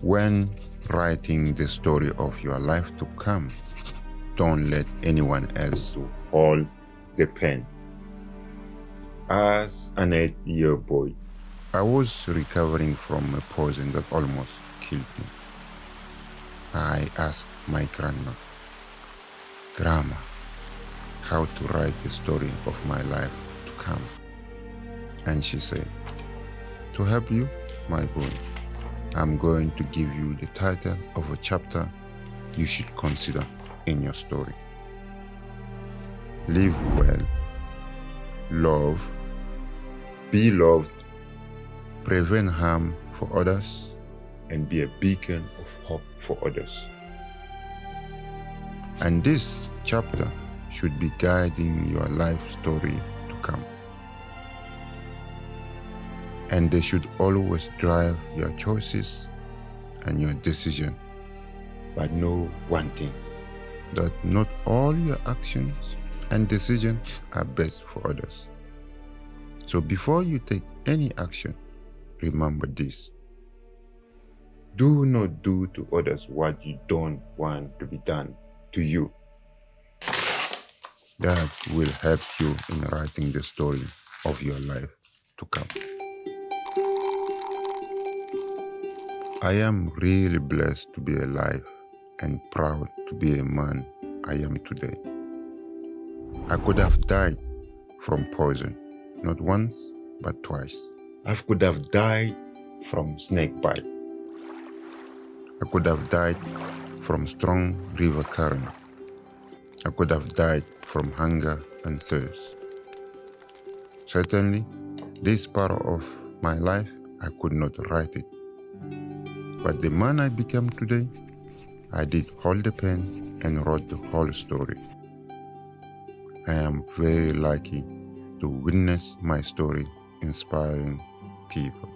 When writing the story of your life to come, don't let anyone else hold the pen. As an eight-year boy, I was recovering from a poison that almost killed me. I asked my grandma, Grandma, how to write the story of my life to come. And she said, To help you, my boy, I'm going to give you the title of a chapter you should consider in your story. Live well, love, be loved, prevent harm for others, and be a beacon of hope for others. And this chapter should be guiding your life story to come. And they should always drive your choices and your decision. But know one thing, that not all your actions and decisions are best for others. So before you take any action, remember this. Do not do to others what you don't want to be done to you. That will help you in writing the story of your life to come. I am really blessed to be alive and proud to be a man I am today. I could have died from poison, not once, but twice. I could have died from snake bite. I could have died from strong river current. I could have died from hunger and thirst. Certainly, this part of my life, I could not write it. But the man I became today, I did hold the pen and wrote the whole story. I am very lucky to witness my story inspiring people.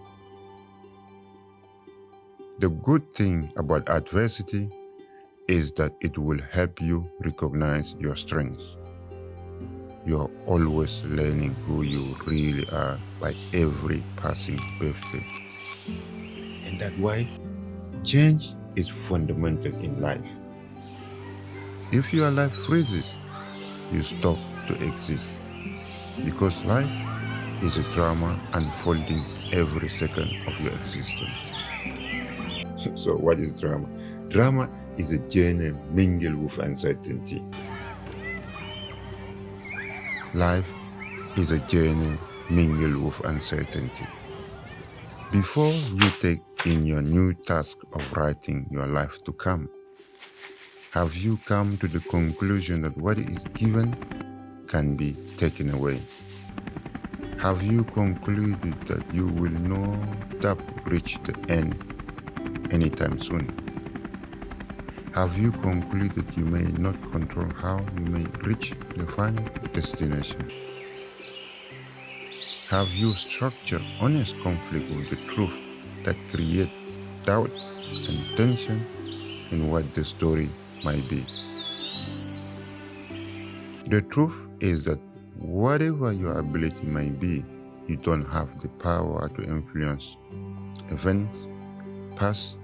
The good thing about adversity is that it will help you recognize your strengths. You're always learning who you really are by every passing birthday. And that's why change is fundamental in life. If your life freezes, you stop to exist. Because life is a drama unfolding every second of your existence. So what is drama? Drama is a journey mingled with uncertainty. Life is a journey mingled with uncertainty. Before you take in your new task of writing your life to come, have you come to the conclusion that what is given can be taken away? Have you concluded that you will not reach the end anytime soon? Have you concluded you may not control how you may reach the final destination? Have you structured honest conflict with the truth that creates doubt and tension in what the story might be? The truth is that whatever your ability may be, you don't have the power to influence events, past,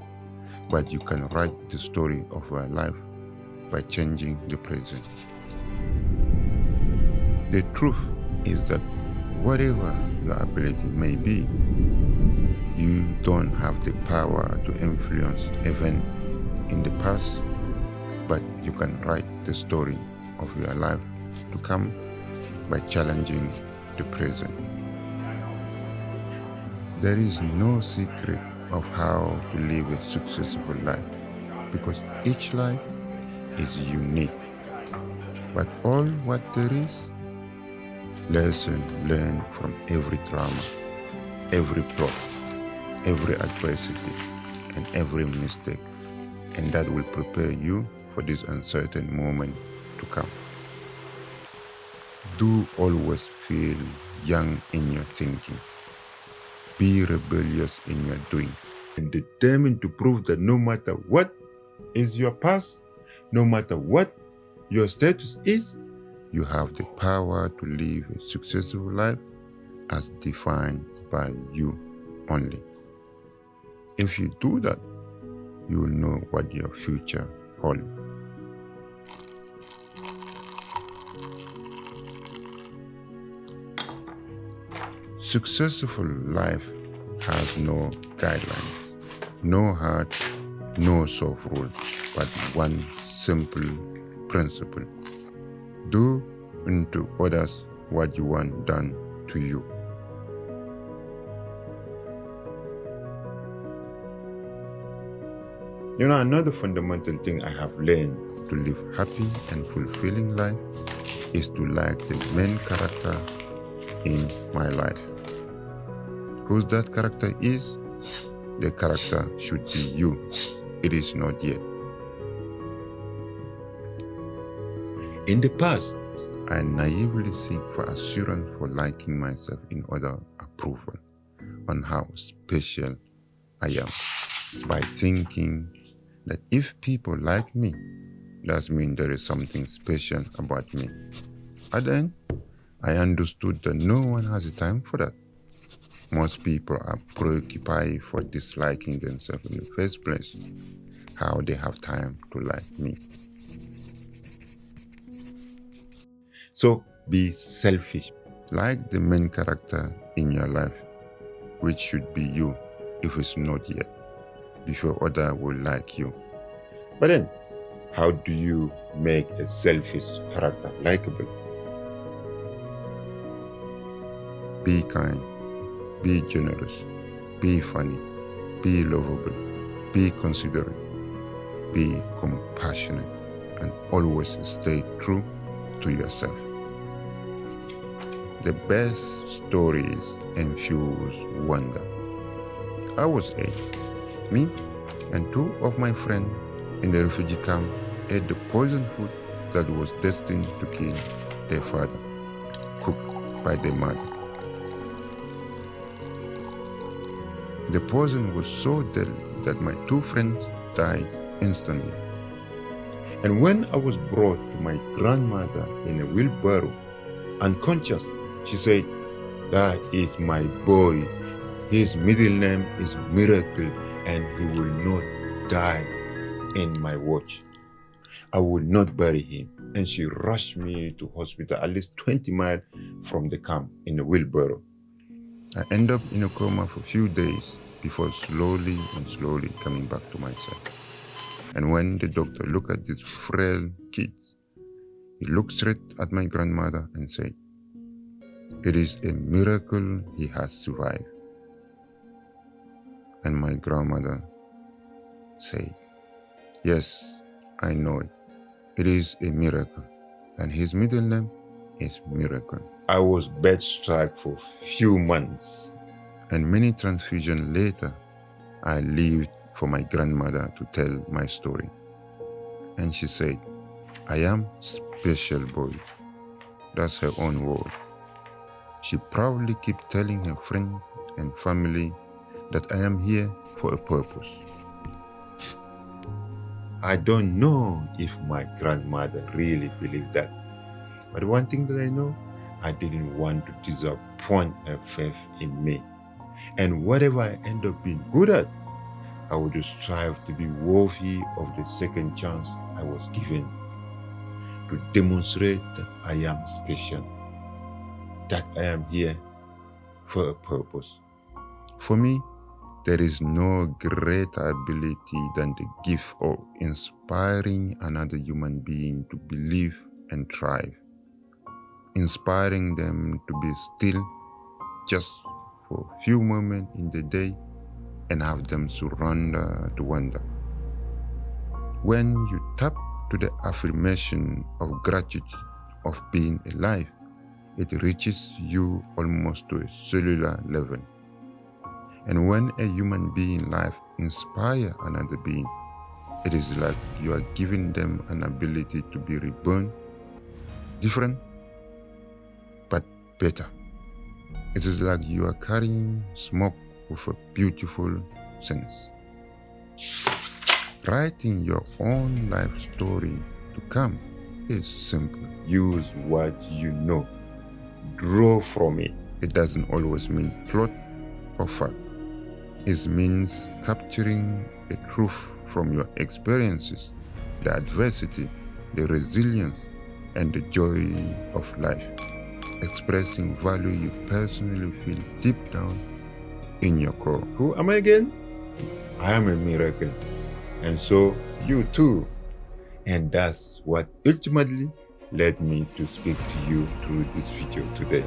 but you can write the story of your life by changing the present. The truth is that whatever your ability may be, you don't have the power to influence events in the past, but you can write the story of your life to come by challenging the present. There is no secret of how to live a successful life because each life is unique. But all what there is, lesson learned from every trauma, every problem, every adversity, and every mistake. And that will prepare you for this uncertain moment to come. Do always feel young in your thinking be rebellious in your doing and determined to prove that no matter what is your past, no matter what your status is, you have the power to live a successful life as defined by you only. If you do that, you will know what your future holds. Successful life has no guidelines, no hard, no soft rules, but one simple principle. Do unto others what you want done to you. You know, another fundamental thing I have learned to live happy and fulfilling life is to like the main character in my life. Whose that character is, the character should be you. It is not yet. In the past, I naively seek for assurance for liking myself in order approval on how special I am by thinking that if people like me, that means there is something special about me. But then, I understood that no one has the time for that. Most people are preoccupied for disliking themselves in the first place. How they have time to like me. So be selfish. Like the main character in your life, which should be you if it's not yet before others will like you. But then, how do you make a selfish character likable? Be kind, be generous, be funny, be lovable, be considerate, be compassionate, and always stay true to yourself. The best stories infuse wonder. I was eight me and two of my friends in the refugee camp ate the poisoned food that was destined to kill their father, cooked by their mother. The poison was so deadly that my two friends died instantly. And when I was brought to my grandmother in a wheelbarrow, unconscious, she said, That is my boy. His middle name is Miracle and he will not die in my watch. I will not bury him. And she rushed me to hospital at least 20 miles from the camp in a wheelbarrow. I end up in a coma for a few days before slowly and slowly coming back to myself. And when the doctor looked at this frail kid, he looked straight at my grandmother and said, It is a miracle he has survived. And my grandmother said, Yes, I know it. It is a miracle. And his middle name is Miracle. I was bedstruck for few months. And many transfusions later, I lived for my grandmother to tell my story. And she said, I am special boy. That's her own word. She proudly kept telling her friends and family that I am here for a purpose. I don't know if my grandmother really believed that. But one thing that I know, I didn't want to disappoint her faith in me. And whatever I end up being good at, I would strive to be worthy of the second chance I was given to demonstrate that I am special, that I am here for a purpose. For me, there is no greater ability than the gift of inspiring another human being to believe and thrive. Inspiring them to be still just for a few moments in the day and have them surrender to wonder. When you tap to the affirmation of gratitude of being alive, it reaches you almost to a cellular level. And when a human being life inspire another being, it is like you are giving them an ability to be reborn, different, but better. It is like you are carrying smoke with a beautiful sense. Writing your own life story to come is simple. Use what you know. Draw from it. It doesn't always mean plot or fact. It means capturing a truth from your experiences, the adversity, the resilience, and the joy of life, expressing value you personally feel deep down in your core. Who am I again? I am a miracle, and so you too. And that's what ultimately led me to speak to you through this video today.